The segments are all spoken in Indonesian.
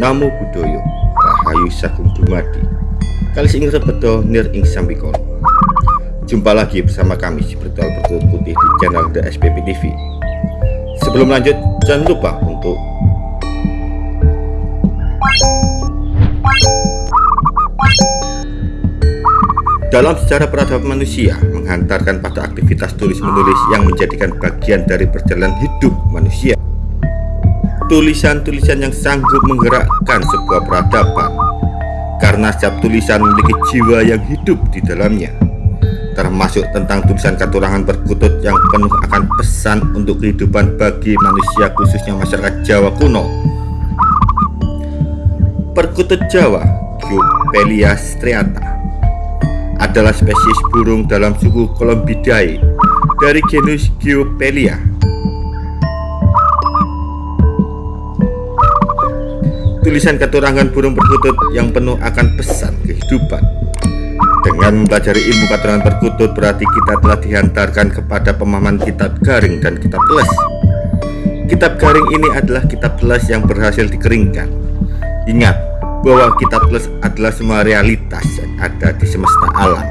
Namo Buddhaya Rahayu Sagung Dumadi. Kali ing rebedo nir ing sambikon Jumpa lagi bersama kami di Bertual Bertulut Putih di channel The SPP TV Sebelum lanjut jangan lupa untuk Dalam sejarah peradaban manusia menghantarkan pada aktivitas tulis-menulis yang menjadikan bagian dari perjalanan hidup manusia. Tulisan-tulisan yang sanggup menggerakkan sebuah peradaban karena setiap tulisan memiliki jiwa yang hidup di dalamnya termasuk tentang tulisan katurangan perkutut yang penuh akan pesan untuk kehidupan bagi manusia khususnya masyarakat Jawa kuno perkutut Jawa Giopelia striata adalah spesies burung dalam suku Columbidae dari genus Giopelia. Tulisan keturangan burung perkutut yang penuh akan pesan kehidupan. Dengan mempelajari ilmu keturangan perkutut berarti kita telah dihantarkan kepada pemahaman kitab garing dan kitab les. Kitab garing ini adalah kitab les yang berhasil dikeringkan. Ingat, bahwa kitab plus adalah semua realitas yang ada di semesta alam.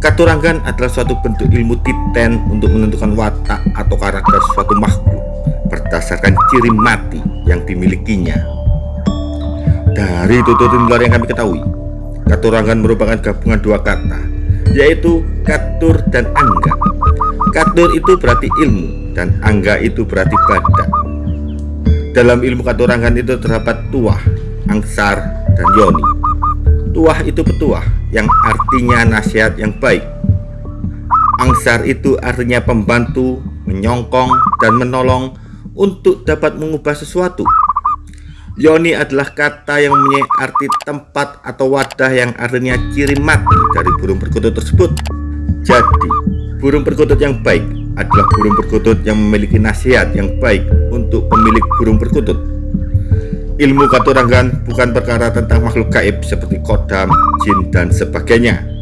Katurangan adalah suatu bentuk ilmu titen untuk menentukan watak atau karakter suatu makhluk berdasarkan ciri mati yang dimilikinya. Dari tutur luar yang kami ketahui, katurangan merupakan gabungan dua kata, yaitu katur dan angga. Katur itu berarti ilmu dan angga itu berarti badan. Dalam ilmu katurangan itu terdapat tuah, angsar, dan yoni. Tuah itu petuah yang artinya nasihat yang baik. Angsar itu artinya pembantu, menyongkong, dan menolong untuk dapat mengubah sesuatu. Yoni adalah kata yang mempunyai arti tempat atau wadah yang artinya ciri mati dari burung perkutut tersebut. Jadi, burung perkutut yang baik adalah burung perkutut yang memiliki nasihat yang baik untuk pemilik burung perkutut. Ilmu katurangan bukan perkara tentang makhluk gaib seperti kodam, jin, dan sebagainya.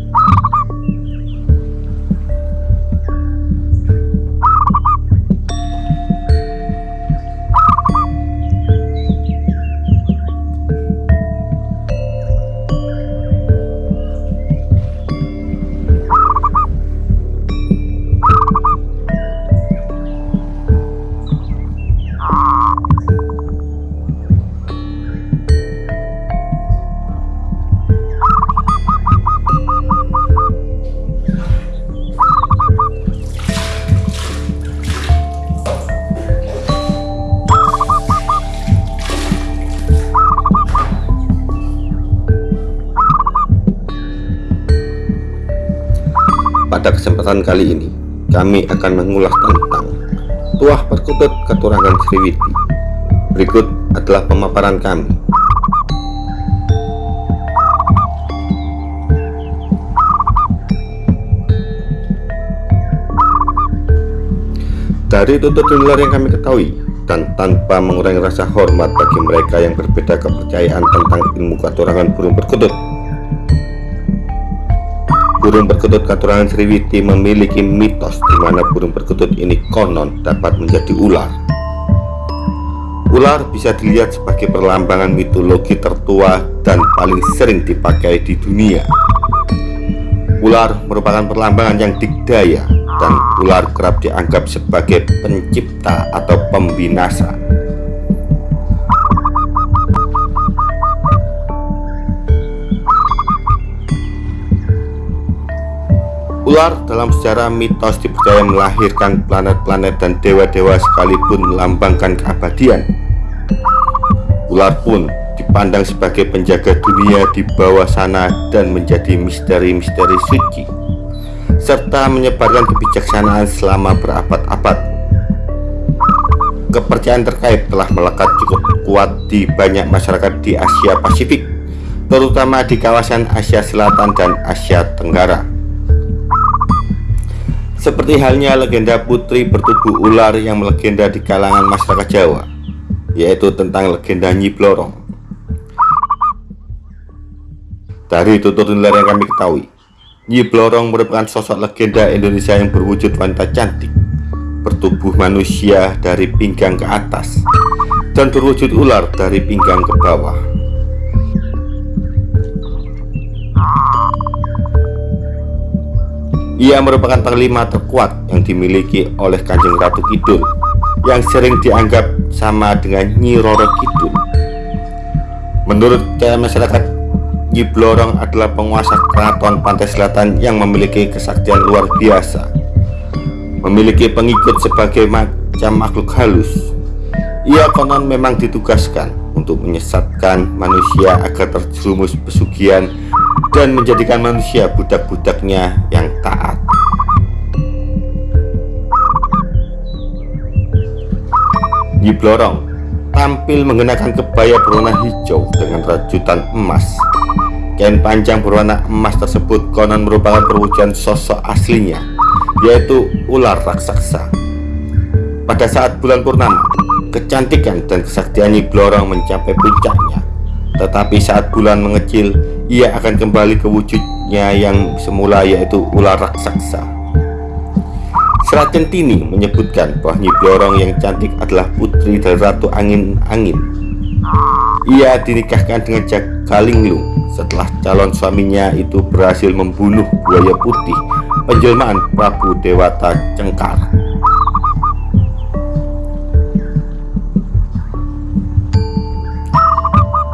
Pada kesempatan kali ini, kami akan mengulas tentang Tuah Perkutut Keturangan Sriwiti. Berikut adalah pemaparan kami. Dari tutur luar yang kami ketahui, dan tanpa mengurangi rasa hormat bagi mereka yang berbeda kepercayaan tentang ilmu katurangan burung perkutut, Burung perkutut katurangan Sriwiti memiliki mitos di mana burung perkutut ini konon dapat menjadi ular. Ular bisa dilihat sebagai perlambangan mitologi tertua dan paling sering dipakai di dunia. Ular merupakan perlambangan yang dikdaya dan ular kerap dianggap sebagai pencipta atau pembinasa. Ular dalam sejarah mitos dipercaya melahirkan planet-planet dan dewa-dewa sekalipun melambangkan keabadian. Ular pun dipandang sebagai penjaga dunia di bawah sana dan menjadi misteri-misteri suci serta menyebarkan kebijaksanaan selama berabad-abad. Kepercayaan terkait telah melekat cukup kuat di banyak masyarakat di Asia Pasifik, terutama di kawasan Asia Selatan dan Asia Tenggara. Seperti halnya legenda putri bertubuh ular yang melegenda di kalangan masyarakat Jawa, yaitu tentang legenda Nyi Blorong. Dari tutur nilai yang kami ketahui, Nyi Blorong merupakan sosok legenda Indonesia yang berwujud wanita cantik, bertubuh manusia dari pinggang ke atas dan berwujud ular dari pinggang ke bawah. Ia merupakan panglima terkuat yang dimiliki oleh Kanjeng Ratu Kidul yang sering dianggap sama dengan Nyi Roro Kidul. Menurut masyarakat, Nyi Blorong adalah penguasa keraton pantai selatan yang memiliki kesaktian luar biasa. Memiliki pengikut sebagai macam makhluk halus ia konon memang ditugaskan untuk menyesatkan manusia agar terjerumus pesugihan dan menjadikan manusia budak-budaknya yang taat. Nyi Blorong tampil mengenakan kebaya berwarna hijau dengan rajutan emas. Kain panjang berwarna emas tersebut konon merupakan perwujudan sosok aslinya, yaitu ular raksasa. Pada saat bulan purnama, kecantikan dan kesaktian Nyi Blorong mencapai puncaknya. Tetapi saat bulan mengecil, ia akan kembali ke wujudnya yang semula yaitu ular raksasa. Serat Centini menyebutkan bahwa Nyi Blorong yang cantik adalah putri dari Ratu Angin-Angin. Ia dinikahkan dengan Jakalinglung setelah calon suaminya itu berhasil membunuh buaya putih penjelmaan Prabu Dewata Cengkar.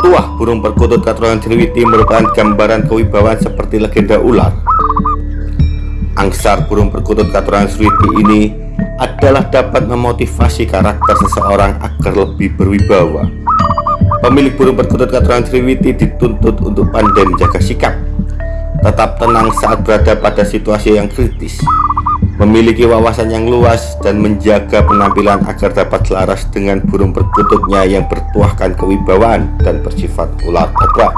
Tuah burung perkutut katurangan Sriwiti merupakan gambaran kewibawaan seperti legenda ular. Angsar burung perkutut katurangan Sriwiti ini adalah dapat memotivasi karakter seseorang agar lebih berwibawa. Pemilik burung perkutut katurangan Sriwiti dituntut untuk pandai menjaga sikap, tetap tenang saat berada pada situasi yang kritis, memiliki wawasan yang luas dan menjaga penampilan agar dapat selaras dengan burung perkututnya yang bertuahkan kewibawaan dan bersifat ular kobra.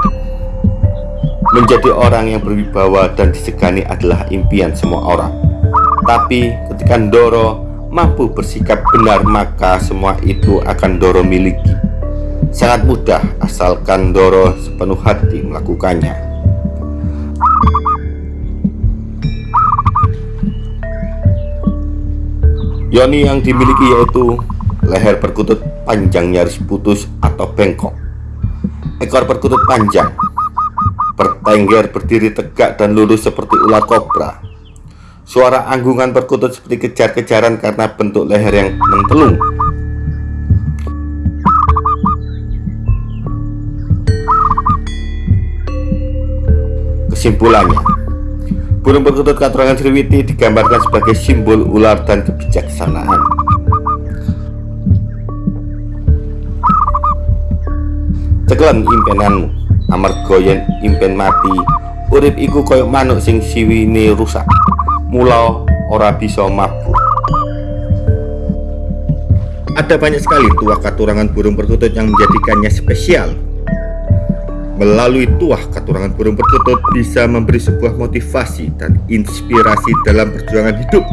Menjadi orang yang berwibawa dan disegani adalah impian semua orang. Tapi ketika Ndoro mampu bersikap benar maka semua itu akan Ndoro miliki. Sangat mudah asalkan Ndoro sepenuh hati melakukannya. Yoni yang dimiliki yaitu leher perkutut panjang nyaris putus atau bengkok. Ekor perkutut panjang bertengger berdiri tegak dan lurus seperti ular kobra. Suara anggungan perkutut seperti kejar-kejaran karena bentuk leher yang mentelung. Kesimpulannya Burung perkutut katurangan Sriwiti digambarkan sebagai simbol ular dan kebijaksanaan. Cekelan impenanmu, amarga yen impen mati, urip iku koyok manuk sing siwine rusak. Mula ora bisa mabuk. Ada banyak sekali tuah katurangan burung perkutut yang menjadikannya spesial Melalui tuah katurangan burung perkutut bisa memberi sebuah motivasi dan inspirasi dalam perjuangan hidup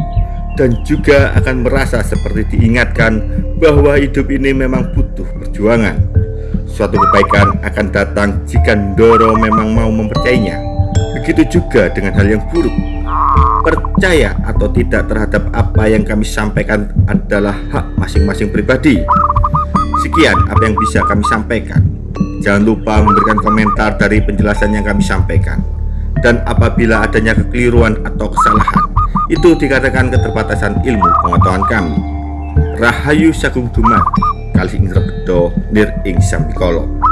dan juga akan merasa seperti diingatkan bahwa hidup ini memang butuh perjuangan. Suatu kebaikan akan datang jika Ndoro memang mau mempercayainya. Begitu juga dengan hal yang buruk. Percaya atau tidak terhadap apa yang kami sampaikan adalah hak masing-masing pribadi. Sekian apa yang bisa kami sampaikan. Jangan lupa memberikan komentar dari penjelasan yang kami sampaikan. Dan apabila adanya kekeliruan atau kesalahan, itu dikatakan keterbatasan ilmu pengetahuan kami. Rahayu Sagung Dumadi, kali Indra Bedo, Nir Ing Sambikolo.